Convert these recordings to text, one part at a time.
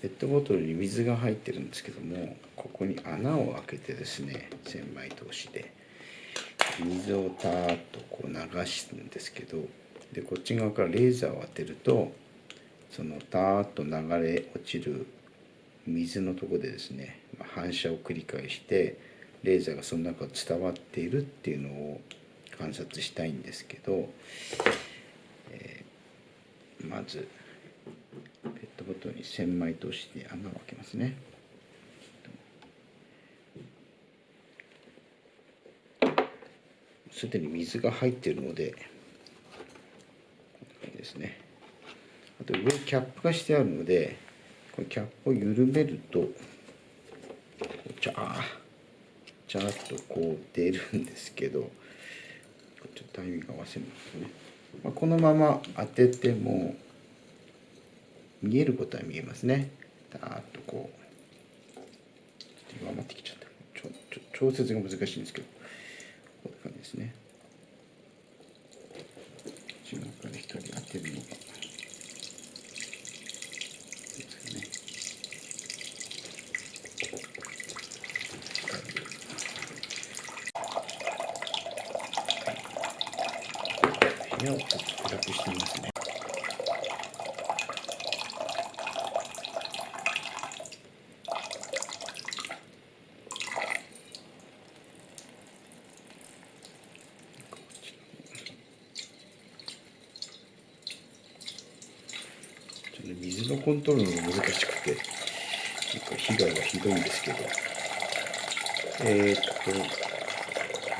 ペットボトルに水が入ってるんですけどもここに穴を開けてですね千枚通しで水をたーっとこう流すんですけどでこっち側からレーザーを当てるとそのたーっと流れ落ちる水のとこでですね反射を繰り返してレーザーがその中を伝わっているっていうのを観察したいんですけど、えー、まずペットボトルに千枚通しで穴を開けますね。すでに水が入っているのでですねあと上キャップがしてあるのでこのキャップを緩めるとちゃーちゃーっとこう出るんですけどちょっとタイミング合わせるんですね、まあ、このまま当てても見えることは見えますね。だーっとこう。ちょっと弱まってきちゃった。ちょちょ調節が難しいんですけど。こんな感じですね。内側から光当てる。のが部屋をちょっと暗くしてみますね。水のコントロールが難しくて結構被害がひどいんですけど。えー、っと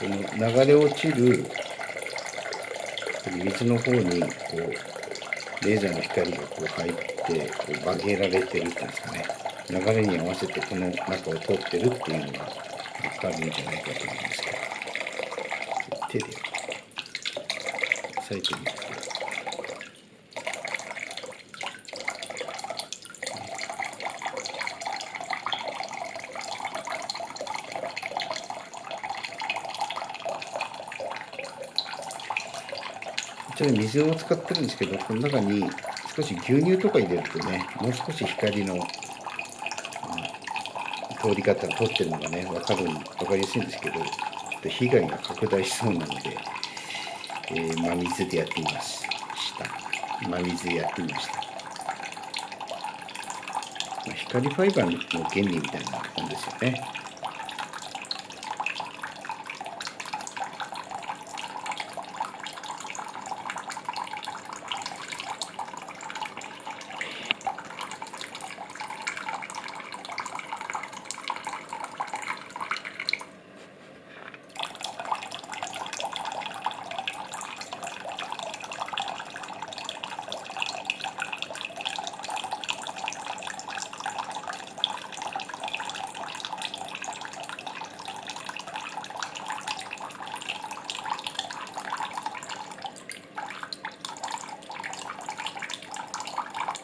この流れ落ちる水の方にこうレーザーの光がこう入ってこう曲げられてるっていうんですかね。流れに合わせてこの中を通ってるっていうのが分かるんじゃないかと思うんですけど。手で押さえてみるとちら水を使ってるんですけどこの中に少し牛乳とか入れるとねもう少し光の、うん、通り方通ってるのがね分かる分かりやすいんですけど被害が拡大しそうなので、えー、真水でやってみました。真水でやってみました、ま、光ファイバーの原理みたいなもんですよね。